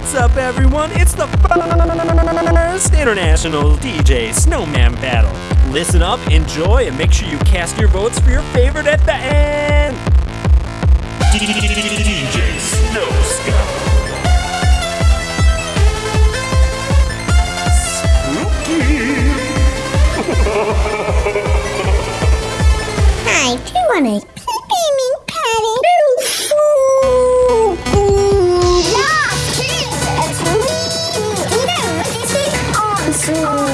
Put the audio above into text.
What's up, everyone? It's the first international DJ Snowman Battle. Listen up, enjoy, and make sure you cast your votes for your favorite at the end. DJ Snow Spooky. I do want 哦